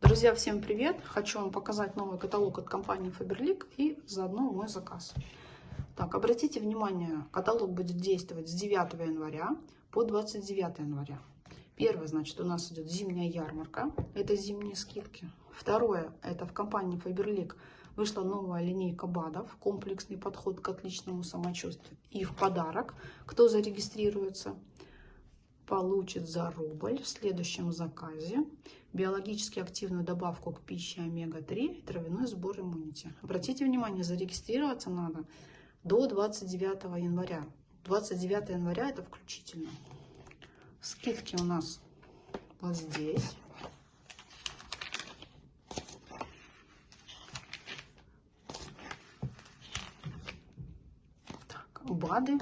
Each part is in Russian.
Друзья, всем привет! Хочу вам показать новый каталог от компании Faberlic и заодно мой заказ. Так, обратите внимание, каталог будет действовать с 9 января по 29 января. Первое, значит, у нас идет зимняя ярмарка, это зимние скидки. Второе, это в компании Faberlic вышла новая линейка БАДов, комплексный подход к отличному самочувствию. И в подарок, кто зарегистрируется, получит за рубль в следующем заказе биологически активную добавку к пище омега-3 и травяной сбор иммунити. Обратите внимание, зарегистрироваться надо до 29 января. 29 января это включительно. Скидки у нас вот здесь. БАДы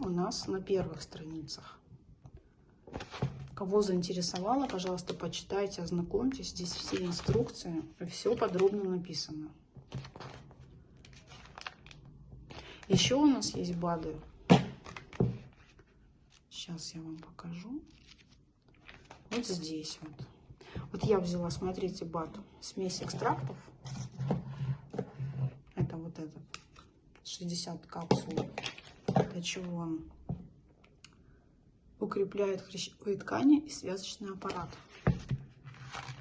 у нас на первых страницах. Кого заинтересовало, пожалуйста, почитайте, ознакомьтесь. Здесь все инструкции, все подробно написано. Еще у нас есть БАДы. Сейчас я вам покажу. Вот здесь вот. Вот я взяла, смотрите, БАД, смесь экстрактов. Это вот этот, 60 капсул. Для чего он? Укрепляет хрящевые ткани и связочный аппарат.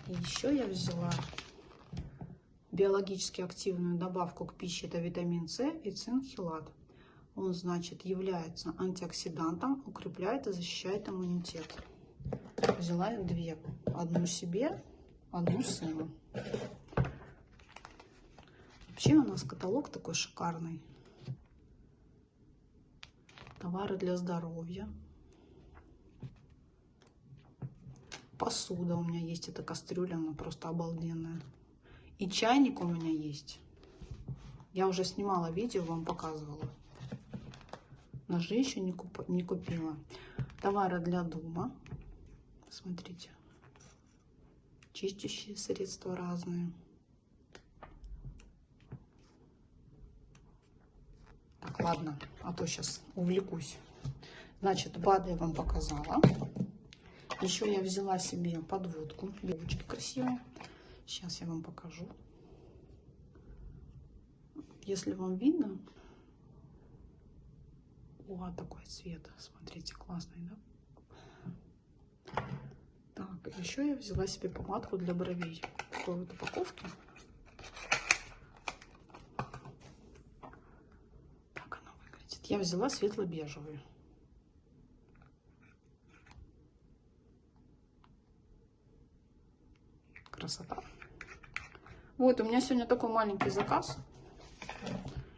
И еще я взяла биологически активную добавку к пище, это витамин С и цинхилат. Он, значит, является антиоксидантом, укрепляет и защищает иммунитет. Взяла я две. Одну себе, одну сыну. Вообще у нас каталог такой шикарный. Товары для здоровья. Посуда у меня есть, это кастрюля, она просто обалденная. И чайник у меня есть. Я уже снимала видео, вам показывала. Ножи еще не, куп... не купила. Товары для дома. Смотрите. Чистящие средства разные. Так, ладно, а то сейчас увлекусь. Значит, БАДы я вам показала. Еще я взяла себе подводку. Девочки красивые. Сейчас я вам покажу. Если вам видно. О, такой цвет. Смотрите, классный, да? Так, еще я взяла себе помадку для бровей. Такой вот упаковки. Так она выглядит. Я взяла светло-бежевую. Красота. Вот, у меня сегодня такой маленький заказ.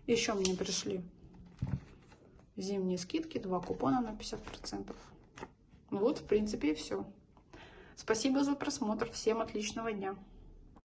Еще мне пришли зимние скидки, два купона на 50%. Вот, в принципе, и все. Спасибо за просмотр. Всем отличного дня.